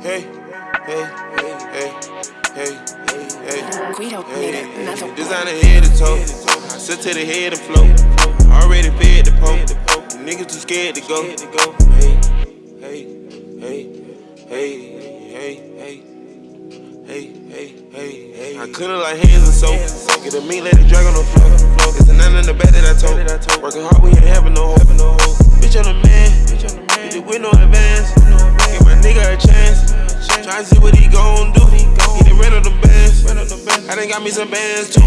Hey, hey, hey, hey, hey, hey, hey. Guido Hey, made another hey, designer head to toe. Sit to the head and float. Already fed the poke. Niggas too scared to go. Hey, hey, hey, hey, hey, hey. Hey, hey, hey, hey. I clean it like hands and soap. Get a meat, let it drag on the floor. It's the nine in the back To see what he gon' do. He done ran up them bands. I done got me some bands too.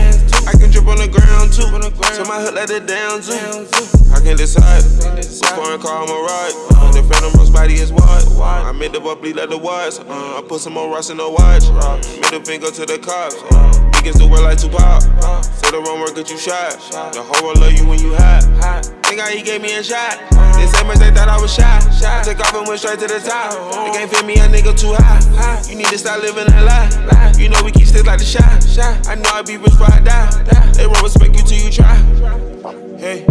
I can drip on the ground too. So my hood let it down too. I can decide. Before I call my ride. The phantom rose body is wide. I made the bubbly let the watch. Uh, I put some more rocks in the watch. Middle finger to the cops. Uh, niggas do work like Tupac. Say the wrong word, get you shot. The whole world love you when you hot. Think how he gave me a shot. They say much they thought I was shy. I took off and went straight to the top. They can't fit me, a nigga too high. You need to stop living that lie. You know we keep sticks like the shot. I know I be rich before I die. They won't respect you till you try. Hey,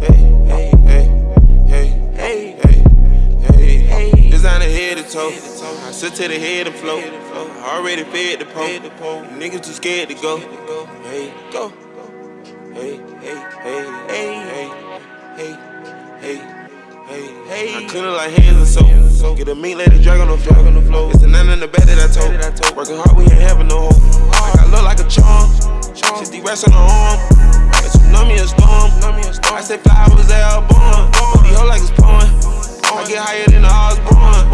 hey, hey, hey, hey, hey, hey, hey. Designer head to toe. I sit to the head and float. I already fed the pole. Niggas too scared to go. Hey, go. Hey, hey, hey, hey, hey, hey, hey. I clean it like hands and soap. Get a meat, lady it drag on the floor. It's the nine in the bed that I told. Working hard, we ain't having no hope. Like I look like a charm. Fifty racks on the arm. But you know me and storm. I say flowers, album. But the hoe like it's pouring. I get higher than the Osborne.